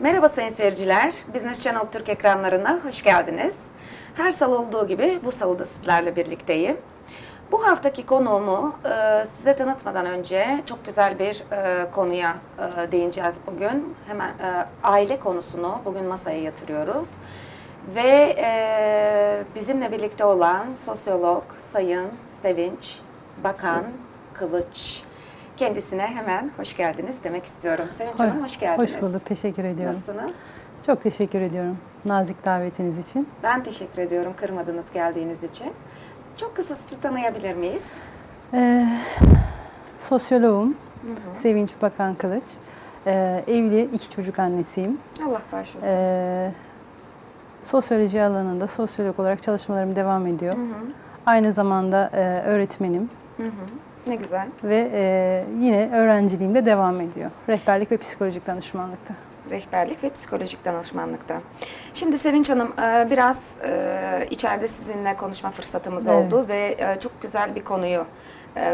Merhaba sayın seyirciler, Business Channel Türk ekranlarına hoş geldiniz. Her salı olduğu gibi bu salı da sizlerle birlikteyim. Bu haftaki konuğumu e, size tanıtmadan önce çok güzel bir e, konuya e, değineceğiz bugün. Hemen e, aile konusunu bugün masaya yatırıyoruz. Ve e, bizimle birlikte olan sosyolog Sayın Sevinç Bakan Kılıç. Kendisine hemen hoş geldiniz demek istiyorum. Sevinç Hanım hoş geldiniz. Hoş bulduk, teşekkür ediyorum. Nasılsınız? Çok teşekkür ediyorum nazik davetiniz için. Ben teşekkür ediyorum kırmadınız geldiğiniz için. Çok kısa sizi tanıyabilir miyiz? Ee, sosyoloğum, Sevinç Bakan Kılıç. Ee, evli, iki çocuk annesiyim. Allah başlasın. Ee, sosyoloji alanında sosyolog olarak çalışmalarım devam ediyor. Hı hı, Aynı zamanda e, öğretmenim hı hı. Ne güzel. ve e, yine öğrenciliğim de devam ediyor. Rehberlik ve psikolojik danışmanlıkta. Rehberlik ve psikolojik danışmanlıkta. Şimdi Sevinç Hanım e, biraz e, içeride sizinle konuşma fırsatımız Evet. oldu ve e, çok güzel bir konuyu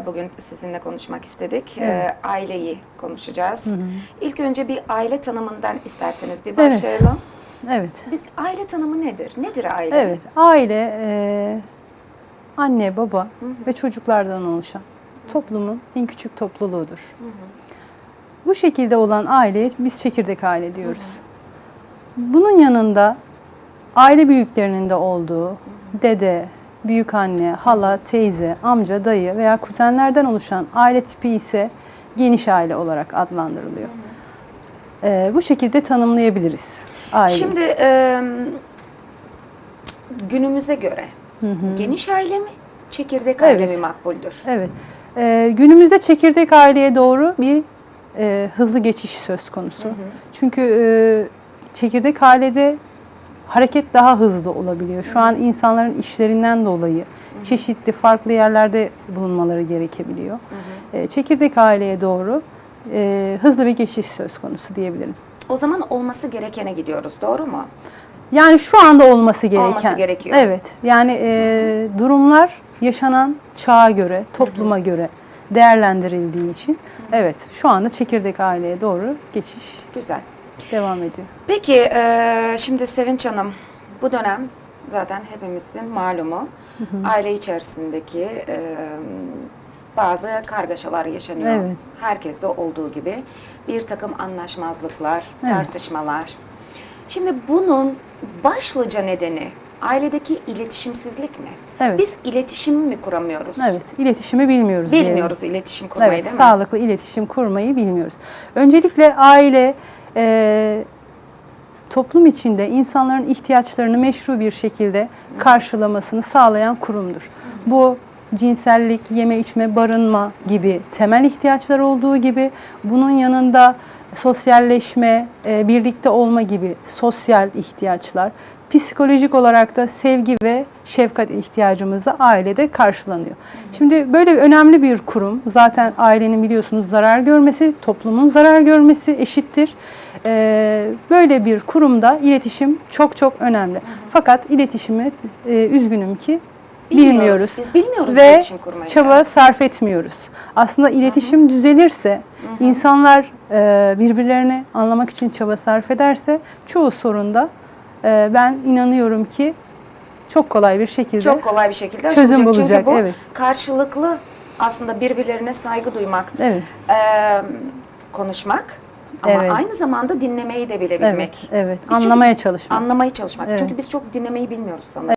bugün sizinle konuşmak istedik. Evet. Aileyi konuşacağız. İlk önce bir aile tanımından isterseniz bir Evet. başlayalım. Evet. Biz aile tanımı nedir? Nedir aile? Evet, aile e, anne, baba ve çocuklardan oluşan toplumun en küçük topluluğudur. Bu şekilde olan aileye biz çekirdek aile diyoruz. Bunun yanında aile büyüklerinin de olduğu dede, büyük anne, hala, teyze, amca, dayı veya kuzenlerden oluşan aile tipi ise geniş aile olarak adlandırılıyor. E, bu şekilde tanımlayabiliriz aileyi. Şimdi e, günümüze göre geniş aile mi, çekirdek aile Evet. mi makbuldür? Evet. Ee, günümüzde çekirdek aileye doğru bir e, hızlı geçiş söz konusu. Çünkü e, çekirdek ailede hareket daha hızlı olabiliyor. Şu an insanların işlerinden dolayı çeşitli farklı yerlerde bulunmaları gerekebiliyor. E, çekirdek aileye doğru e, hızlı bir geçiş söz konusu diyebilirim. O zaman olması gerekene gidiyoruz, doğru mu? Yani şu anda olması gereken. Olması gerekiyor. Evet. Yani e, durumlar yaşanan çağa göre, topluma göre değerlendirildiği için evet şu anda çekirdek aileye doğru geçiş Güzel. devam ediyor. Peki e, şimdi Sevinç Hanım bu dönem zaten hepimizin malumu aile içerisindeki e, bazı kargaşalar yaşanıyor. Evet. Herkeste olduğu gibi bir takım anlaşmazlıklar, Evet. tartışmalar. Şimdi bunun başlıca nedeni ailedeki iletişimsizlik mi? Evet. Biz iletişim mi kuramıyoruz? Evet, iletişimi bilmiyoruz. diyelim. Bilmiyoruz iletişim kurmayı Evet, değil mi? sağlıklı iletişim kurmayı bilmiyoruz. Öncelikle aile e, toplum içinde insanların ihtiyaçlarını meşru bir şekilde karşılamasını sağlayan kurumdur. Bu cinsellik, yeme içme, barınma gibi temel ihtiyaçlar olduğu gibi bunun yanında sosyalleşme, e, birlikte olma gibi sosyal ihtiyaçlar, psikolojik olarak da sevgi ve şefkat ihtiyacımız da ailede karşılanıyor. Şimdi böyle önemli bir kurum, zaten ailenin biliyorsunuz zarar görmesi, toplumun zarar görmesi eşittir. Ee, böyle bir kurumda iletişim çok çok önemli. Fakat iletişimi e, üzgünüm ki bilmiyoruz. Biz bilmiyoruz Ve iletişim kurmayı. çaba sarf etmiyoruz. Aslında iletişim düzelirse, insanlar e, birbirlerini anlamak için çaba sarf ederse çoğu sorunda e, ben inanıyorum ki çok kolay bir şekilde Çok kolay bir şekilde Çözüm aşılacak. Çünkü bulacak, bu evet. karşılıklı aslında birbirlerine saygı duymak, Evet. eee, konuşmak ama Evet. aynı zamanda dinlemeyi de bilebilmek. Evet, evet. Biz çünkü Anlamaya çalışmak. Anlamaya çalışmak. Evet. Çünkü biz çok dinlemeyi bilmiyoruz sanırım.